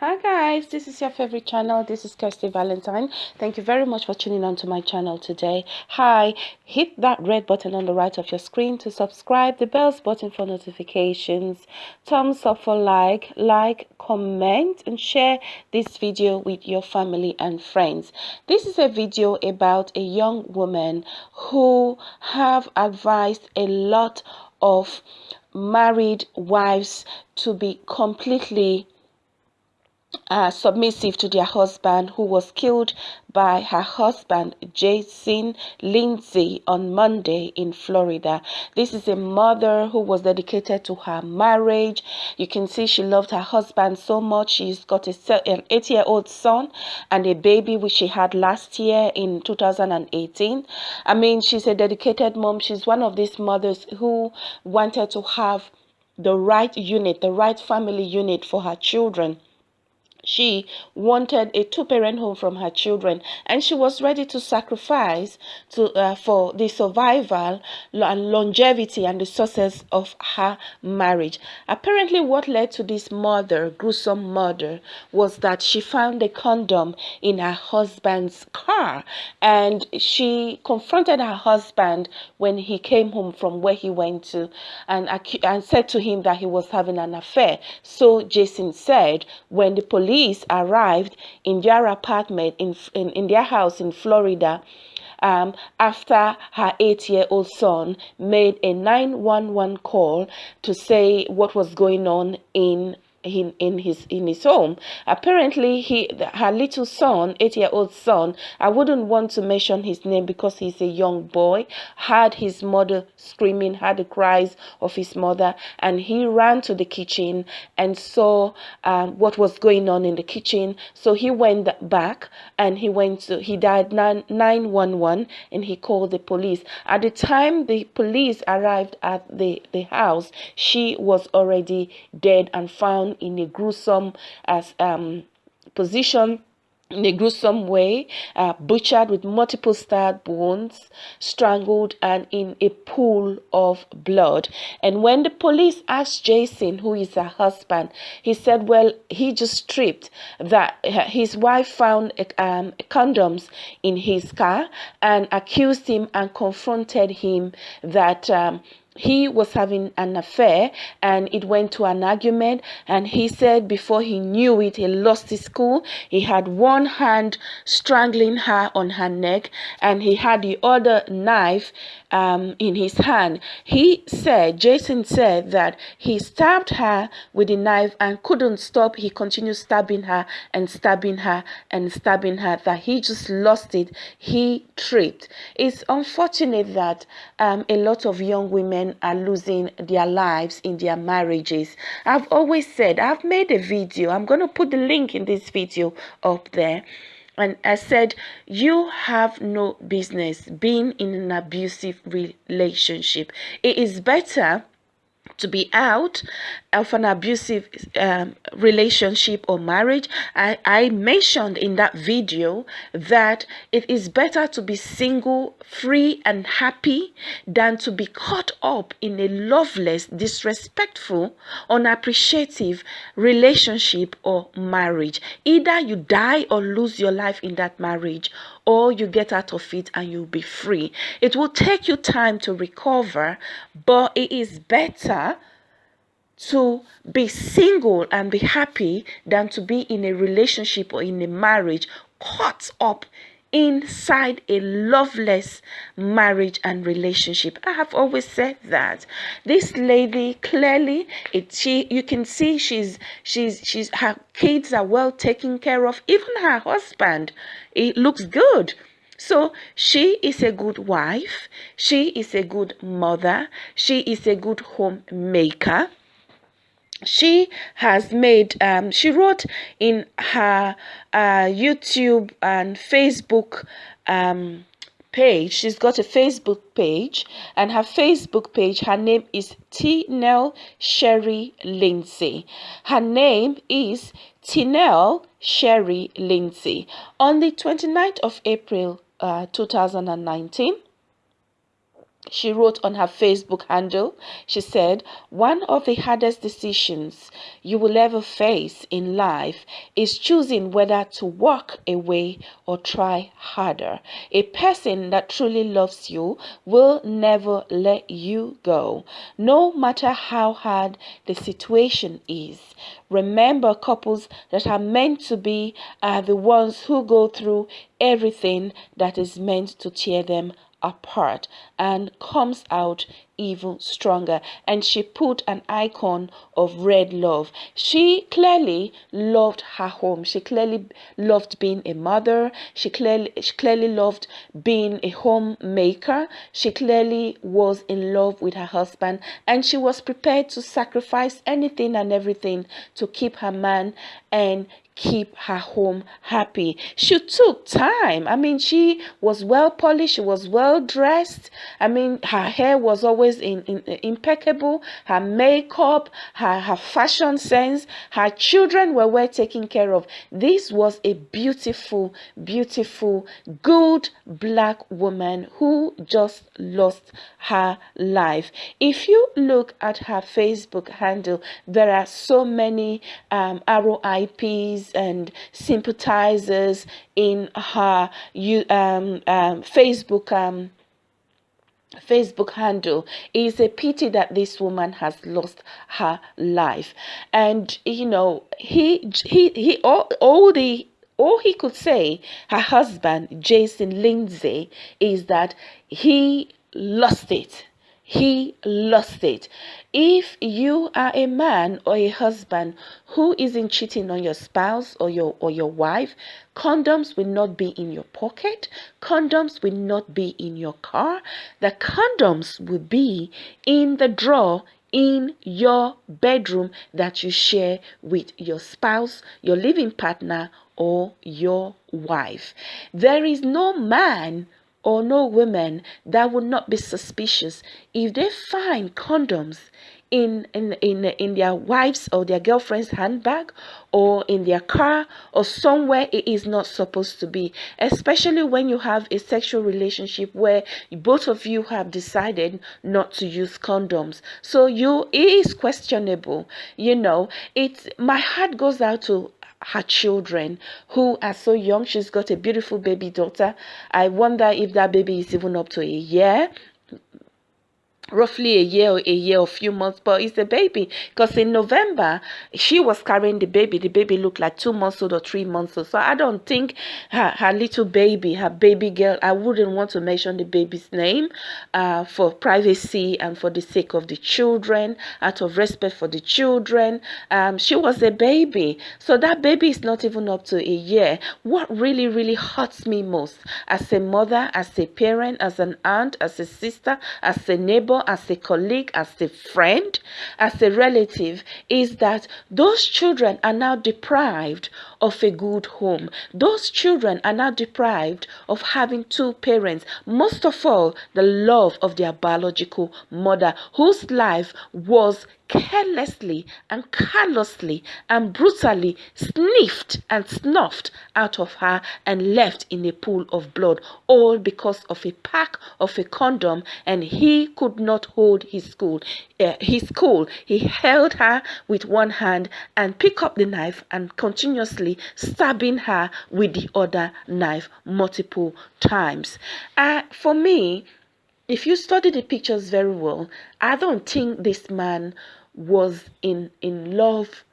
Hi guys, this is your favorite channel. This is Kirsty Valentine. Thank you very much for tuning on to my channel today. Hi, hit that red button on the right of your screen to subscribe, the bells button for notifications, thumbs up for like, like, comment and share this video with your family and friends. This is a video about a young woman who have advised a lot of married wives to be completely uh, submissive to their husband who was killed by her husband Jason Lindsay on Monday in Florida. This is a mother who was dedicated to her marriage. You can see she loved her husband so much. She's got a, an eight-year-old son and a baby which she had last year in 2018. I mean, she's a dedicated mom. She's one of these mothers who wanted to have the right unit, the right family unit for her children she wanted a two-parent home from her children and she was ready to sacrifice to uh, for the survival and longevity and the success of her marriage. Apparently what led to this murder gruesome murder was that she found a condom in her husband's car and she confronted her husband when he came home from where he went to and, and said to him that he was having an affair. So jason said when the police police arrived in their apartment in, in, in their house in Florida um, after her eight-year-old son made a 911 call to say what was going on in in, in his in his home. Apparently he her little son eight year old son i wouldn't want to mention his name because he's a young boy heard his mother screaming heard the cries of his mother and he ran to the kitchen and saw um, what was going on in the kitchen. So he went back and he went to he died 911 and he called the police. At the time the police arrived at the the house she was already dead and found in a gruesome as um, position in a gruesome way, uh, butchered with multiple stab wounds, strangled, and in a pool of blood. And when the police asked Jason, who is her husband, he said, well, he just tripped that his wife found um, condoms in his car and accused him and confronted him that um, he was having an affair and it went to an argument and he said before he knew it he lost his cool he had one hand strangling her on her neck and he had the other knife um, in his hand. He said jason said that he stabbed her with the knife and couldn't stop. He continued stabbing her and stabbing her and stabbing her. That he just lost it. He tripped. It's unfortunate that um, a lot of young women are losing their lives in their marriages. I've always said, I've made a video, I'm going to put the link in this video up there. And I said, you have no business being in an abusive relationship. It is better to be out of an abusive um, relationship or marriage. I, I mentioned in that video that it is better to be single free and happy than to be caught up in a loveless disrespectful unappreciative relationship or marriage. Either you die or lose your life in that marriage or you get out of it and you'll be free. It will take you time to recover but it is better to be single and be happy than to be in a relationship or in a marriage caught up inside a loveless marriage and relationship. I have always said that. This lady clearly it she you can see she's she's she's her kids are well taken care of. Even her husband it looks good. So she is a good wife. She is a good mother. She is a good homemaker she has made um, she wrote in her uh, youtube and facebook um, page. She's got a facebook page and her facebook page her name is Tinel Sherry Lindsay. Her name is Tinel Sherry Lindsay. On the 29th of April uh, 2019 she wrote on her Facebook handle, she said, One of the hardest decisions you will ever face in life is choosing whether to walk away or try harder. A person that truly loves you will never let you go, no matter how hard the situation is. Remember, couples that are meant to be are the ones who go through everything that is meant to tear them apart and comes out even stronger. And she put an icon of red love. She clearly loved her home. She clearly loved being a mother. She clearly she clearly loved being a homemaker. She clearly was in love with her husband. And she was prepared to sacrifice anything and everything to keep her man and keep her home happy. She took time. I mean, she was well polished, she was well dressed. I mean, her hair was always in, in, impeccable, her makeup, her, her fashion sense, her children were well taken care of. This was a beautiful, beautiful, good black woman who just lost her life. If you look at her Facebook handle, there are so many um, RIPs and sympathizers in her um, um, Facebook um, Facebook handle. It's a pity that this woman has lost her life, and you know he he he all, all the all he could say, her husband Jason Lindsay, is that he lost it he lost it. If you are a man or a husband who isn't cheating on your spouse or your or your wife, condoms will not be in your pocket, condoms will not be in your car. The condoms will be in the drawer in your bedroom that you share with your spouse, your living partner, or your wife. There is no man or no women that would not be suspicious. If they find condoms in in in in their wives or their girlfriend's handbag or in their car or somewhere it is not supposed to be. Especially when you have a sexual relationship where both of you have decided not to use condoms. So you it is questionable you know. It's my heart goes out to her children who are so young. She's got a beautiful baby daughter. I wonder if that baby is even up to a year roughly a year or a year or few months but it's a baby. Because in november she was carrying the baby. The baby looked like two months old or three months old. So i don't think her, her little baby her baby girl i wouldn't want to mention the baby's name uh, for privacy and for the sake of the children out of respect for the children. Um, she was a baby. So that baby is not even up to a year. What really really hurts me most as a mother as a parent as an aunt as a sister as a neighbor neighbor, as a colleague, as a friend, as a relative, is that those children are now deprived of a good home. Those children are now deprived of having two parents, most of all, the love of their biological mother, whose life was carelessly and callously and brutally sniffed and snuffed out of her and left in a pool of blood, all because of a pack of a condom, and he could not hold his school. Uh, his cool. He held her with one hand and picked up the knife and continuously stabbing her with the other knife multiple times. Uh, for me, if you study the pictures very well, I don't think this man was in in love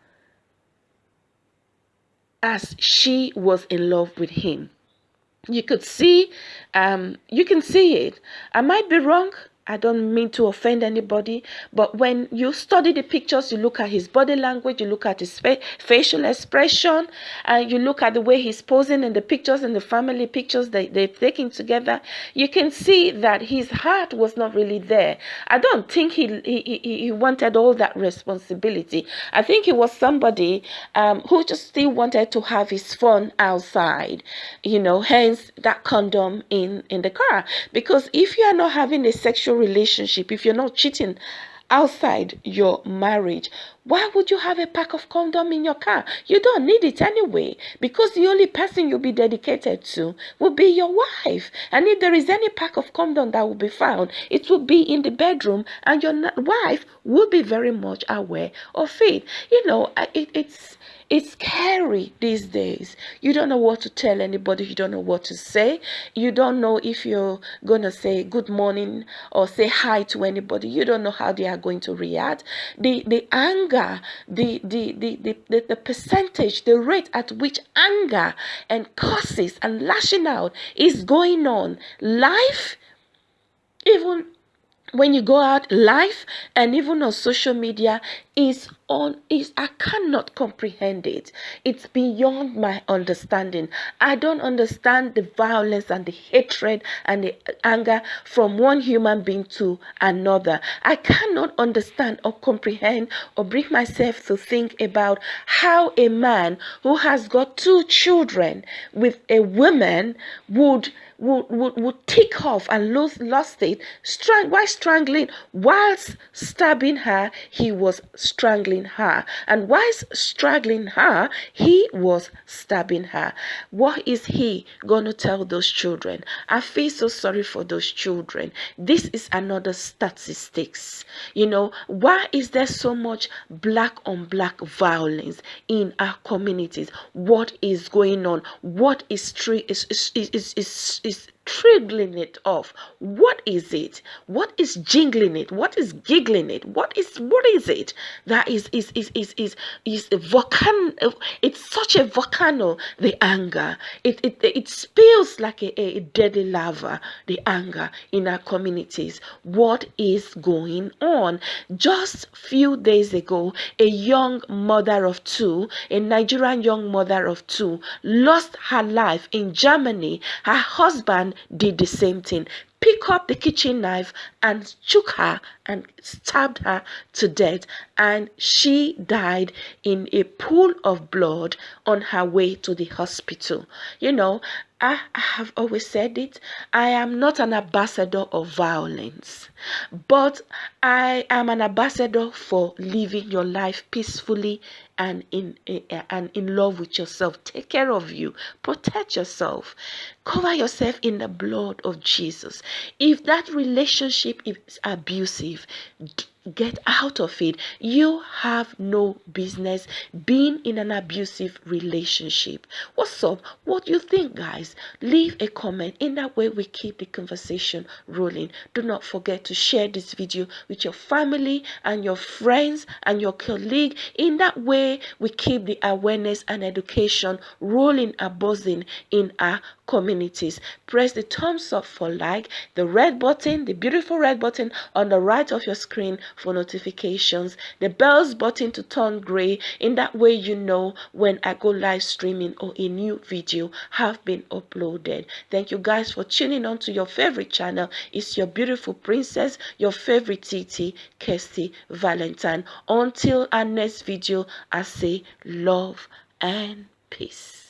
as she was in love with him. You could see, um, you can see it. I might be wrong. I don't mean to offend anybody, but when you study the pictures, you look at his body language, you look at his fa facial expression, and you look at the way he's posing in the pictures and the family pictures that they've taken together, you can see that his heart was not really there. I don't think he he, he wanted all that responsibility. I think he was somebody um, who just still wanted to have his fun outside, you know, hence that condom in, in the car. Because if you are not having a sexual relationship, if you're not cheating outside your marriage. Why would you have a pack of condom in your car? You don't need it anyway because the only person you'll be dedicated to will be your wife. And if there is any pack of condom that will be found, it will be in the bedroom and your wife will be very much aware of it. You know, uh, it, it's it's scary these days. You don't know what to tell anybody. You don't know what to say. You don't know if you're going to say good morning or say hi to anybody. You don't know how they are going to react. The the anger, the the the the, the, percentage, the rate at which anger and curses and lashing out is going on life even when you go out live and even on social media is on is I cannot comprehend it. It's beyond my understanding. I don't understand the violence and the hatred and the anger from one human being to another. I cannot understand or comprehend or bring myself to think about how a man who has got two children with a woman would would, would, would take off and lose, lost it. Strang, why strangling? Whilst stabbing her, he was strangling her. And whilst strangling her, he was stabbing her. What is he going to tell those children? I feel so sorry for those children. This is another statistics. You know, why is there so much black on black violence in our communities? What is going on? What is, is, is, is, is, is is triggering it off. What is it? What is jingling it? What is giggling it? What is what is it that is is is is is, is a volcano it's such a volcano the anger. It it, it spills like a, a deadly lava the anger in our communities. What is going on? Just few days ago a young mother of two a nigerian young mother of two lost her life in germany. Her husband did the same thing. Pick up the kitchen knife and shook her and stabbed her to death. And she died in a pool of blood on her way to the hospital. You know, I, have always said it. I am not an ambassador of violence, but I am an ambassador for living your life peacefully and in eh, eh, and in love with yourself. Take care of you. Protect yourself. Cover yourself in the blood of Jesus. If that relationship is abusive, get out of it. You have no business being in an abusive relationship. What's up? What do you think, guys? Leave a comment. In that way, we keep the conversation rolling. Do not forget to share this video with your family and your friends and your colleague. In that way, we keep the awareness and education rolling and buzzing in our communities. Press the thumbs up for like, the red button, the beautiful red button on the right of your screen for notifications, the bells button to turn gray. In that way, you know when I go live streaming or a new video have been uploaded. Thank you guys for tuning on to your favorite channel. It's your beautiful princess, your favorite TT, Kirsty Valentine. Until our next video, I say love and peace.